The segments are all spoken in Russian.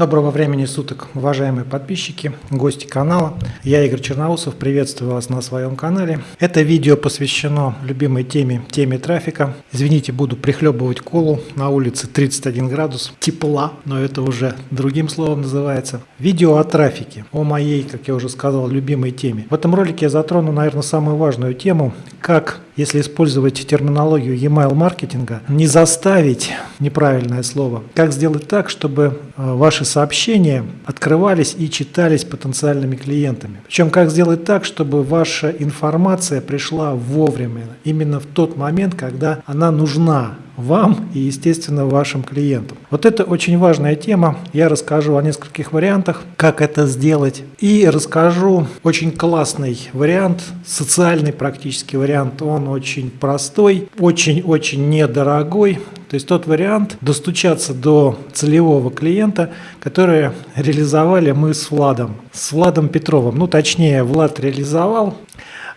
Доброго времени суток, уважаемые подписчики, гости канала. Я Игорь Черноусов, приветствую вас на своем канале. Это видео посвящено любимой теме, теме трафика. Извините, буду прихлебывать колу. На улице 31 градус, тепла, но это уже другим словом называется. Видео о трафике, о моей, как я уже сказал, любимой теме. В этом ролике я затрону, наверное, самую важную тему, как если использовать терминологию e-mail маркетинга, не заставить, неправильное слово, как сделать так, чтобы ваши сообщения открывались и читались потенциальными клиентами. Причем как сделать так, чтобы ваша информация пришла вовремя, именно в тот момент, когда она нужна вам и, естественно, вашим клиентам. Вот это очень важная тема. Я расскажу о нескольких вариантах, как это сделать. И расскажу очень классный вариант, социальный практически вариант. Он очень простой, очень-очень недорогой. То есть тот вариант достучаться до целевого клиента, который реализовали мы с Владом, с Владом Петровым. Ну, точнее, Влад реализовал,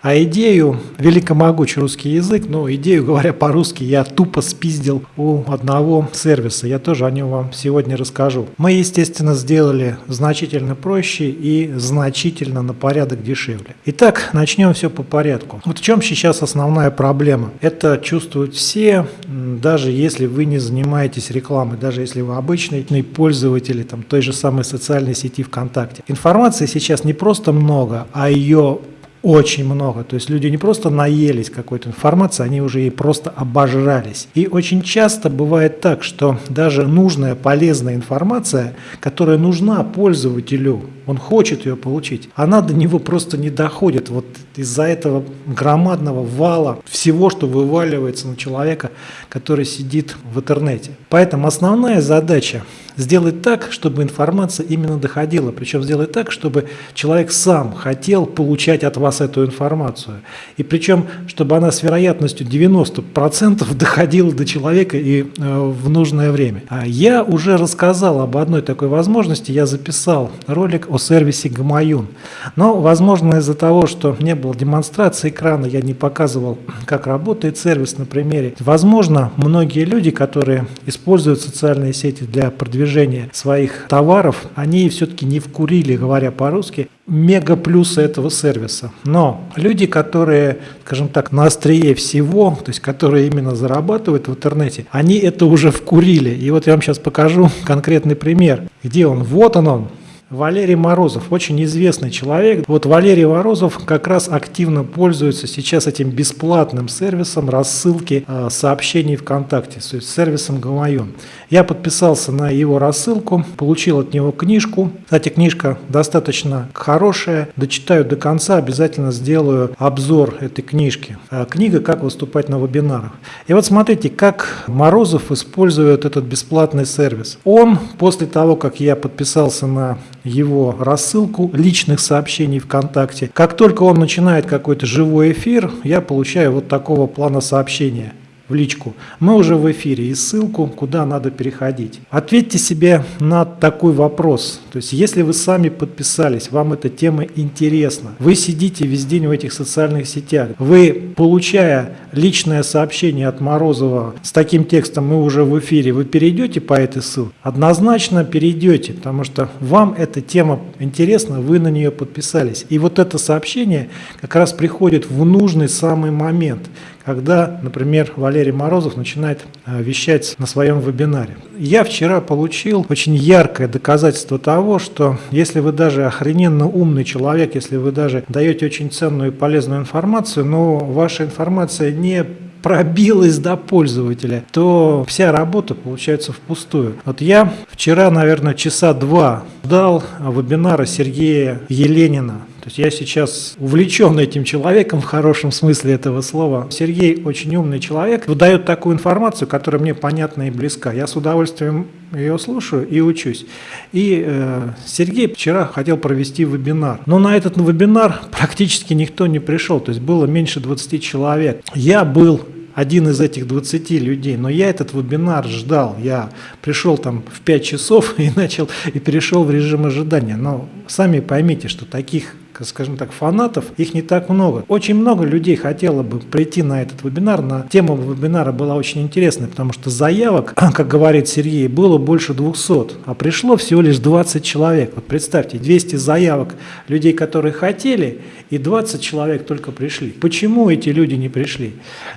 а идею, великомогучий русский язык, но идею, говоря по-русски, я тупо спиздил у одного сервиса. Я тоже о нем вам сегодня расскажу. Мы, естественно, сделали значительно проще и значительно на порядок дешевле. Итак, начнем все по порядку. Вот в чем сейчас основная проблема? Это чувствуют все, даже если вы не занимаетесь рекламой, даже если вы обычный пользователь там, той же самой социальной сети ВКонтакте. Информации сейчас не просто много, а ее очень много. То есть люди не просто наелись какой-то информации, они уже ей просто обожрались. И очень часто бывает так, что даже нужная, полезная информация, которая нужна пользователю, он хочет ее получить, она до него просто не доходит. Вот из-за этого громадного вала всего, что вываливается на человека, который сидит в интернете. Поэтому основная задача сделать так, чтобы информация именно доходила. Причем сделать так, чтобы человек сам хотел получать от вас эту информацию. И причем, чтобы она с вероятностью 90% доходила до человека и э, в нужное время. А я уже рассказал об одной такой возможности. Я записал ролик о сервисе Гамаюн. Но, возможно, из-за того, что не было демонстрации экрана, я не показывал, как работает сервис на примере. Возможно, многие люди, которые используют социальные сети для продвижения продвижения своих товаров, они все-таки не вкурили, говоря по-русски, мега плюсы этого сервиса. Но люди, которые, скажем так, на острие всего, то есть которые именно зарабатывают в интернете, они это уже вкурили. И вот я вам сейчас покажу конкретный пример. Где он? Вот он он. Валерий Морозов, очень известный человек. Вот Валерий Морозов как раз активно пользуется сейчас этим бесплатным сервисом рассылки э, сообщений ВКонтакте, то есть сервисом Гамайон. Я подписался на его рассылку, получил от него книжку. Кстати, книжка достаточно хорошая, дочитаю до конца, обязательно сделаю обзор этой книжки. Э, книга «Как выступать на вебинарах». И вот смотрите, как Морозов использует этот бесплатный сервис. Он после того, как я подписался на его рассылку личных сообщений ВКонтакте. Как только он начинает какой-то живой эфир, я получаю вот такого плана сообщения в личку. Мы уже в эфире и ссылку, куда надо переходить. Ответьте себе на такой вопрос. То есть, если вы сами подписались, вам эта тема интересна, вы сидите весь день в этих социальных сетях, вы, получая личное сообщение от Морозова с таким текстом «Мы уже в эфире», вы перейдете по этой ссылке? Однозначно перейдете, потому что вам эта тема интересна, вы на нее подписались. И вот это сообщение как раз приходит в нужный самый момент – когда, например, Валерий Морозов начинает э, вещать на своем вебинаре. Я вчера получил очень яркое доказательство того, что если вы даже охрененно умный человек, если вы даже даете очень ценную и полезную информацию, но ваша информация не пробилась до пользователя, то вся работа получается впустую. Вот я вчера, наверное, часа два дал вебинара Сергея Еленина то есть я сейчас увлечен этим человеком в хорошем смысле этого слова. Сергей очень умный человек, выдает такую информацию, которая мне понятна и близка. Я с удовольствием ее слушаю и учусь. И э, Сергей вчера хотел провести вебинар. Но на этот вебинар практически никто не пришел. То есть было меньше 20 человек. Я был один из этих 20 людей, но я этот вебинар ждал, я пришел там в 5 часов и начал, и перешел в режим ожидания, но сами поймите, что таких скажем так, фанатов, их не так много. Очень много людей хотело бы прийти на этот вебинар. На тема вебинара была очень интересная, потому что заявок, как говорит Сергей, было больше 200, а пришло всего лишь 20 человек. Вот представьте, 200 заявок людей, которые хотели, и 20 человек только пришли. Почему эти люди не пришли?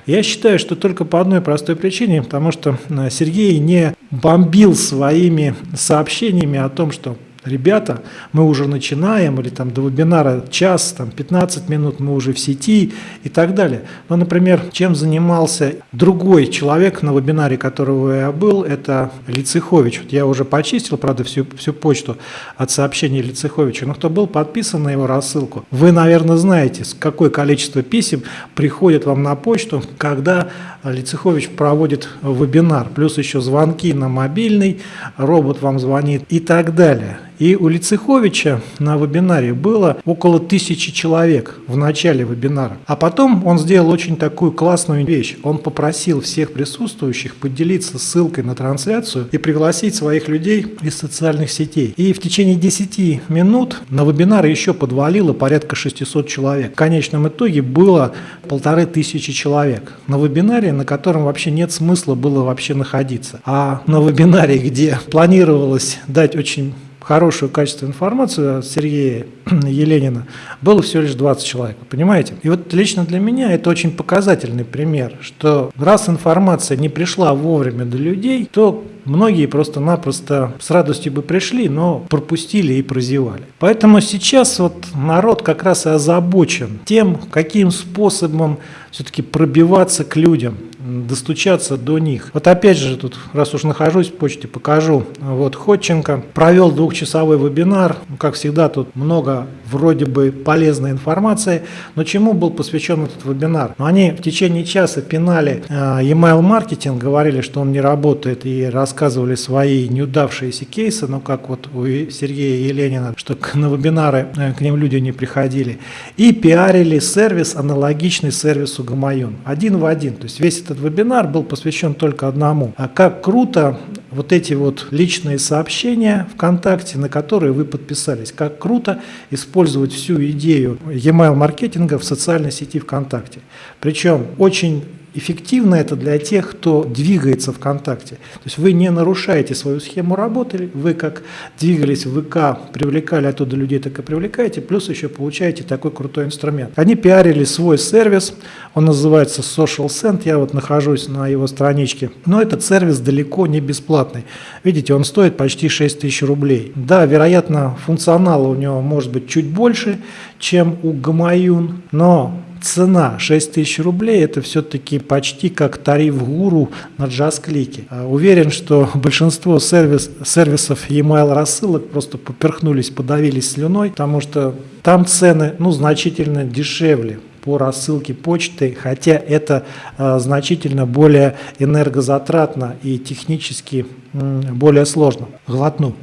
Я считаю, что только по одной простой причине, потому что э, Сергей не бомбил своими сообщениями о том, что ребята, мы уже начинаем, или там до вебинара час, там 15 минут, мы уже в сети и так далее. Но, например, чем занимался другой человек на вебинаре, которого я был, это Лицехович. Вот я уже почистил, правда, всю, всю почту от сообщений Лицеховича, но кто был подписан на его рассылку, вы, наверное, знаете, какое количество писем приходит вам на почту, когда Лицехович проводит вебинар, плюс еще звонки на мобильный, робот вам звонит и так далее. И у Лицеховича на вебинаре было около тысячи человек в начале вебинара. А потом он сделал очень такую классную вещь. Он попросил всех присутствующих поделиться ссылкой на трансляцию и пригласить своих людей из социальных сетей. И в течение 10 минут на вебинар еще подвалило порядка 600 человек. В конечном итоге было полторы тысячи человек на вебинаре, на котором вообще нет смысла было вообще находиться. А на вебинаре, где планировалось дать очень хорошую качественную информацию от Сергея Еленина, было всего лишь 20 человек, понимаете? И вот лично для меня это очень показательный пример, что раз информация не пришла вовремя до людей, то многие просто-напросто с радостью бы пришли, но пропустили и прозевали. Поэтому сейчас вот народ как раз и озабочен тем, каким способом все-таки пробиваться к людям, достучаться до них. Вот опять же, тут, раз уж нахожусь в почте, покажу. Вот Ходченко провел двухчасовой вебинар. Как всегда, тут много вроде бы полезной информации. Но чему был посвящен этот вебинар? Они в течение часа пинали э, email маркетинг, говорили, что он не работает, и рассказывали свои неудавшиеся кейсы, ну как вот у Сергея Еленина, что на вебинары э, к ним люди не приходили. И пиарили сервис, аналогичный сервису Гамаюн. Один в один. То есть весь этот вебинар был посвящен только одному. А как круто вот эти вот личные сообщения ВКонтакте, на которые вы подписались. Как круто использовать всю идею e-mail маркетинга в социальной сети ВКонтакте. Причем очень эффективно это для тех, кто двигается ВКонтакте. То есть вы не нарушаете свою схему работы, вы как двигались в ВК, привлекали оттуда людей, так и привлекаете, плюс еще получаете такой крутой инструмент. Они пиарили свой сервис, он называется Social Send, я вот нахожусь на его страничке, но этот сервис далеко не бесплатный. Видите, он стоит почти 6 тысяч рублей. Да, вероятно, функционала у него может быть чуть больше, чем у Гамаюн, но цена 6 тысяч рублей – это все-таки почти как тариф гуру на джаз-клике. А, уверен, что большинство сервис, сервисов e-mail рассылок просто поперхнулись, подавились слюной, потому что там цены ну, значительно дешевле по рассылке почты, хотя это э, значительно более энергозатратно и технически э, более сложно. Глотну,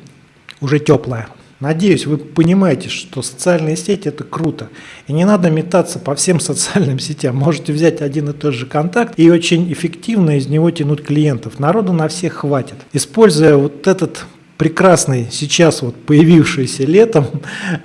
уже теплая. Надеюсь, вы понимаете, что социальные сети – это круто. И не надо метаться по всем социальным сетям. Можете взять один и тот же контакт и очень эффективно из него тянуть клиентов. Народу на всех хватит. Используя вот этот прекрасный сейчас вот появившийся летом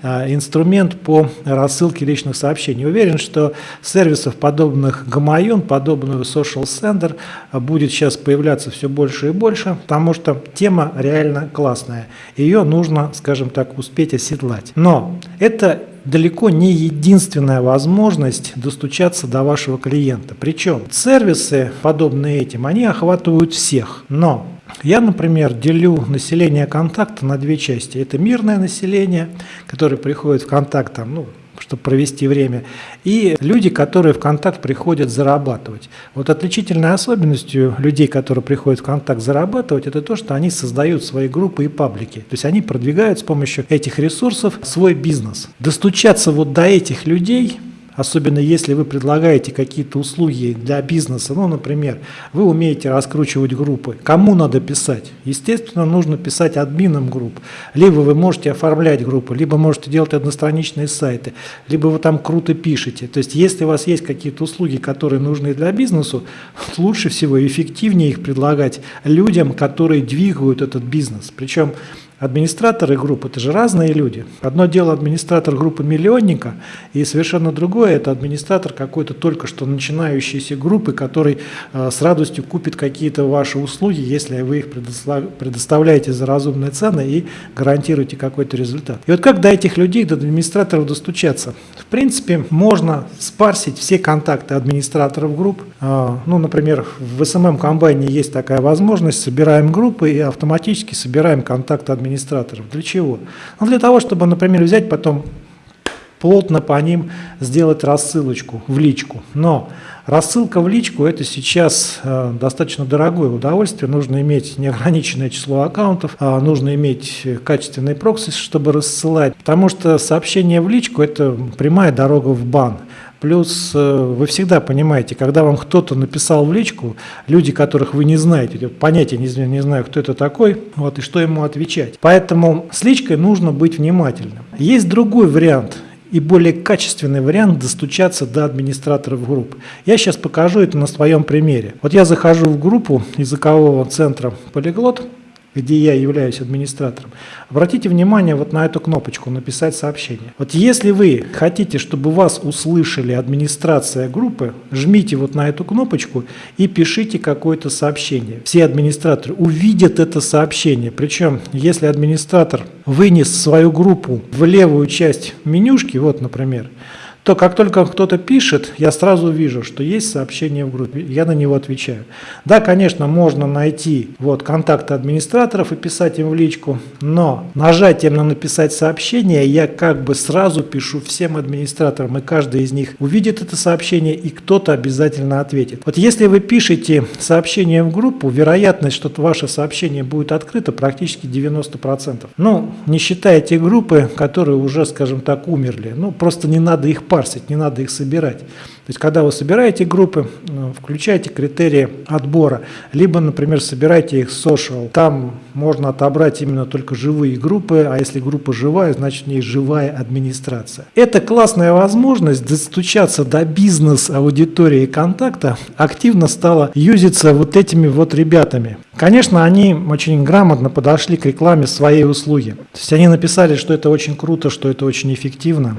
а, инструмент по рассылке личных сообщений. Уверен, что сервисов подобных Гамаюн, подобного Social Sender будет сейчас появляться все больше и больше, потому что тема реально классная. Ее нужно, скажем так, успеть оседлать. Но это далеко не единственная возможность достучаться до вашего клиента. Причем сервисы, подобные этим, они охватывают всех. Но я, например, делю население контакта на две части. Это мирное население, которое приходит в контакт, там, ну, чтобы провести время, и люди, которые в контакт приходят зарабатывать. Вот отличительной особенностью людей, которые приходят в контакт зарабатывать, это то, что они создают свои группы и паблики. То есть они продвигают с помощью этих ресурсов свой бизнес. Достучаться вот до этих людей – особенно если вы предлагаете какие-то услуги для бизнеса, ну, например, вы умеете раскручивать группы, кому надо писать? Естественно, нужно писать админам групп, либо вы можете оформлять группы, либо можете делать одностраничные сайты, либо вы там круто пишете. То есть, если у вас есть какие-то услуги, которые нужны для бизнеса, лучше всего и эффективнее их предлагать людям, которые двигают этот бизнес. Причем Администраторы групп – это же разные люди. Одно дело администратор группы миллионника, и совершенно другое – это администратор какой-то только что начинающейся группы, который э, с радостью купит какие-то ваши услуги, если вы их предоставляете за разумные цены и гарантируете какой-то результат. И вот как до этих людей, до администраторов достучаться? В принципе, можно спарсить все контакты администраторов групп. Э, ну, например, в SMM комбайне есть такая возможность, собираем группы и автоматически собираем контакты администраторов администраторов. Для чего? Ну, для того, чтобы, например, взять потом плотно по ним сделать рассылочку в личку. Но рассылка в личку это сейчас э, достаточно дорогое удовольствие. Нужно иметь неограниченное число аккаунтов, э, нужно иметь качественный прокси, чтобы рассылать. Потому что сообщение в личку это прямая дорога в бан. Плюс э, вы всегда понимаете, когда вам кто-то написал в личку, люди, которых вы не знаете, понятия не, не знаю, кто это такой, вот, и что ему отвечать. Поэтому с личкой нужно быть внимательным. Есть другой вариант и более качественный вариант достучаться до администраторов групп. Я сейчас покажу это на своем примере. Вот я захожу в группу языкового центра «Полиглот», где я являюсь администратором, обратите внимание вот на эту кнопочку «Написать сообщение». Вот если вы хотите, чтобы вас услышали администрация группы, жмите вот на эту кнопочку и пишите какое-то сообщение. Все администраторы увидят это сообщение. Причем, если администратор вынес свою группу в левую часть менюшки, вот, например, то как только кто-то пишет, я сразу вижу, что есть сообщение в группе, я на него отвечаю. Да, конечно, можно найти вот контакты администраторов и писать им в личку, но нажатием на написать сообщение я как бы сразу пишу всем администраторам, и каждый из них увидит это сообщение, и кто-то обязательно ответит. Вот если вы пишете сообщение в группу, вероятность, что ваше сообщение будет открыто, практически 90%. Ну, не считая те группы, которые уже, скажем так, умерли. Ну, просто не надо их парить парсить, не надо их собирать. То есть, когда вы собираете группы, ну, включайте критерии отбора, либо, например, собирайте их social. Там можно отобрать именно только живые группы, а если группа живая, значит в ней живая администрация. Это классная возможность достучаться до бизнес-аудитории контакта активно стала юзиться вот этими вот ребятами. Конечно, они очень грамотно подошли к рекламе своей услуги. То есть они написали, что это очень круто, что это очень эффективно.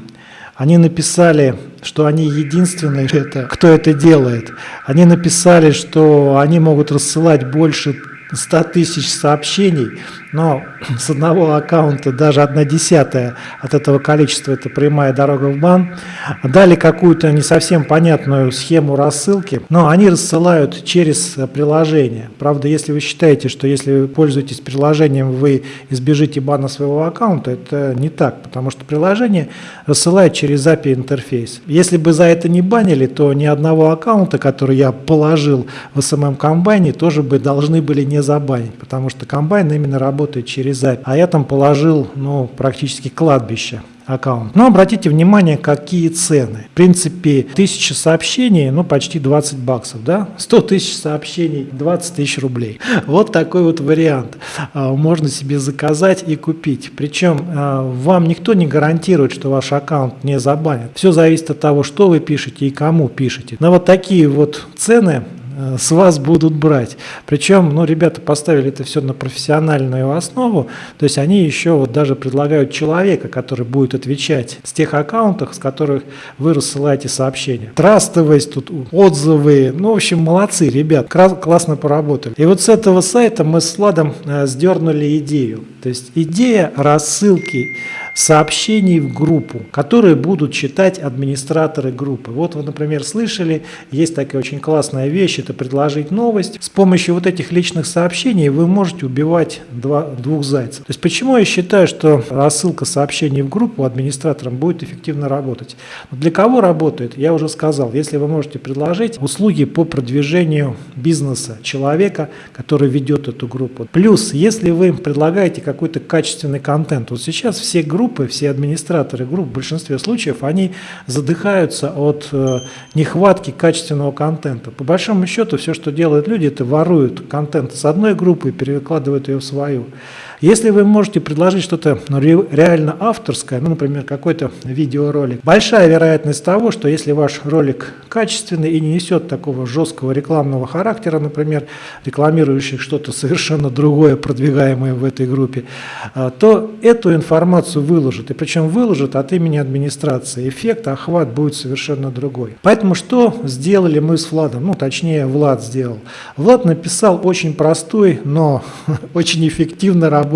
Они написали, что они единственные, кто это делает. Они написали, что они могут рассылать больше 100 тысяч сообщений, но с одного аккаунта даже одна десятая от этого количества – это прямая дорога в бан. Дали какую-то не совсем понятную схему рассылки, но они рассылают через приложение. Правда, если вы считаете, что если вы пользуетесь приложением, вы избежите бана своего аккаунта, это не так, потому что приложение рассылает через API интерфейс. Если бы за это не банили, то ни одного аккаунта, который я положил в SMM комбайне, тоже бы должны были не забанить, потому что комбайн именно работает через API. А я там положил ну, практически кладбище аккаунт. Но обратите внимание, какие цены. В принципе, 1000 сообщений, ну, почти 20 баксов, да? 100 тысяч сообщений, 20 тысяч рублей. Вот такой вот вариант. А, можно себе заказать и купить. Причем а, вам никто не гарантирует, что ваш аккаунт не забанят. Все зависит от того, что вы пишете и кому пишете. Но вот такие вот цены с вас будут брать. Причем, ну, ребята поставили это все на профессиональную основу, то есть они еще вот даже предлагают человека, который будет отвечать с тех аккаунтов, с которых вы рассылаете сообщения. Трастовость, тут отзывы, ну, в общем, молодцы, ребят, классно поработали. И вот с этого сайта мы с Владом э, сдернули идею. То есть идея рассылки сообщений в группу, которые будут читать администраторы группы. Вот вы, например, слышали, есть такая очень классная вещь, это предложить новость. С помощью вот этих личных сообщений вы можете убивать два, двух зайцев. То есть почему я считаю, что рассылка сообщений в группу администраторам будет эффективно работать? Для кого работает? Я уже сказал, если вы можете предложить услуги по продвижению бизнеса человека, который ведет эту группу. Плюс, если вы предлагаете какой-то качественный контент, вот сейчас все группы группы, все администраторы групп в большинстве случаев, они задыхаются от э, нехватки качественного контента. По большому счету, все, что делают люди, это воруют контент с одной группы и перекладывают ее в свою. Если вы можете предложить что-то ну, реально авторское, ну, например, какой-то видеоролик, большая вероятность того, что если ваш ролик качественный и не несет такого жесткого рекламного характера, например, рекламирующий что-то совершенно другое, продвигаемое в этой группе, а, то эту информацию выложат. И причем выложат от имени администрации. Эффект, охват будет совершенно другой. Поэтому что сделали мы с Владом? Ну, точнее, Влад сделал. Влад написал очень простой, но очень эффективно работающий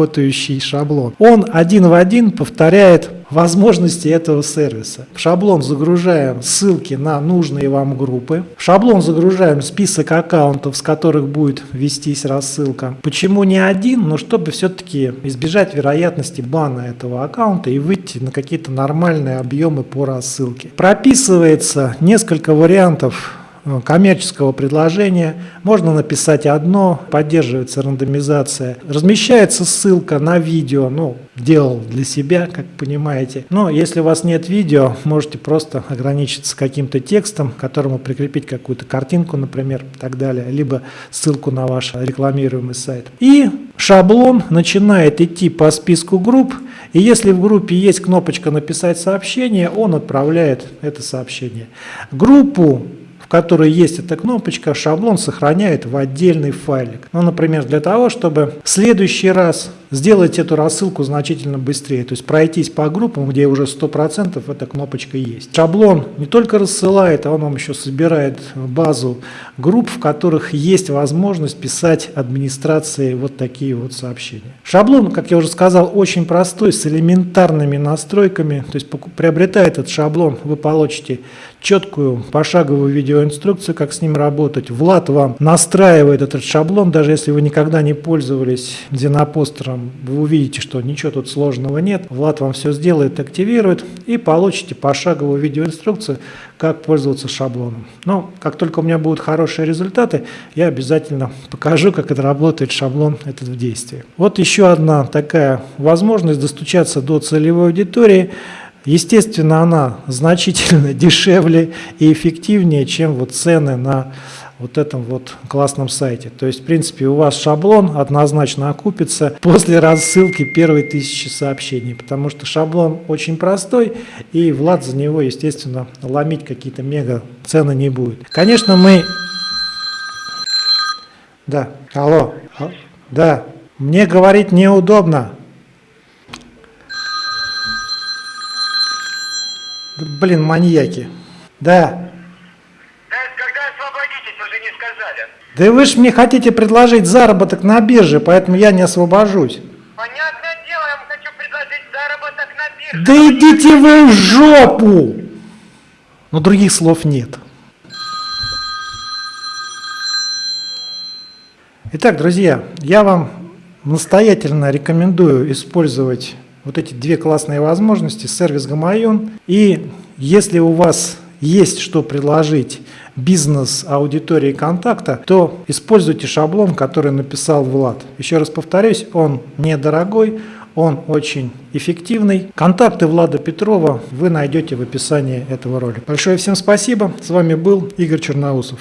шаблон. Он один в один повторяет возможности этого сервиса. В шаблон загружаем ссылки на нужные вам группы. В шаблон загружаем список аккаунтов, с которых будет вестись рассылка. Почему не один? Но чтобы все-таки избежать вероятности бана этого аккаунта и выйти на какие-то нормальные объемы по рассылке. Прописывается несколько вариантов коммерческого предложения. Можно написать одно, поддерживается рандомизация. Размещается ссылка на видео, ну, делал для себя, как понимаете. Но если у вас нет видео, можете просто ограничиться каким-то текстом, которому прикрепить какую-то картинку, например, и так далее, либо ссылку на ваш рекламируемый сайт. И шаблон начинает идти по списку групп, и если в группе есть кнопочка «Написать сообщение», он отправляет это сообщение. Группу которой есть эта кнопочка, шаблон сохраняет в отдельный файлик. Ну, например, для того, чтобы в следующий раз сделать эту рассылку значительно быстрее, то есть пройтись по группам, где уже 100% эта кнопочка есть. Шаблон не только рассылает, а он вам еще собирает базу групп, в которых есть возможность писать администрации вот такие вот сообщения. Шаблон, как я уже сказал, очень простой, с элементарными настройками, то есть приобретая этот шаблон, вы получите четкую пошаговую видеоинструкцию, как с ним работать. Влад вам настраивает этот шаблон, даже если вы никогда не пользовались Зенопостером, вы увидите, что ничего тут сложного нет. Влад вам все сделает, активирует и получите пошаговую видеоинструкцию, как пользоваться шаблоном. Но как только у меня будут хорошие результаты, я обязательно покажу, как это работает шаблон этот в действии. Вот еще одна такая возможность достучаться до целевой аудитории – Естественно, она значительно дешевле и эффективнее, чем вот цены на вот этом вот классном сайте. То есть, в принципе, у вас шаблон однозначно окупится после рассылки первой тысячи сообщений, потому что шаблон очень простой, и Влад за него, естественно, ломить какие-то мега цены не будет. Конечно, мы... Да, алло, а, да, мне говорить неудобно. Блин, маньяки. Да. Да, когда освободитесь, уже не сказали. Да вы же мне хотите предложить заработок на бирже, поэтому я не освобожусь. Понятное дело, я вам хочу предложить заработок на бирже. Да идите вы в жопу! Но других слов нет. Итак, друзья, я вам настоятельно рекомендую использовать вот эти две классные возможности, сервис Гамаюн. И если у вас есть что предложить бизнес-аудитории контакта, то используйте шаблон, который написал Влад. Еще раз повторюсь, он недорогой, он очень эффективный. Контакты Влада Петрова вы найдете в описании этого ролика. Большое всем спасибо. С вами был Игорь Черноусов.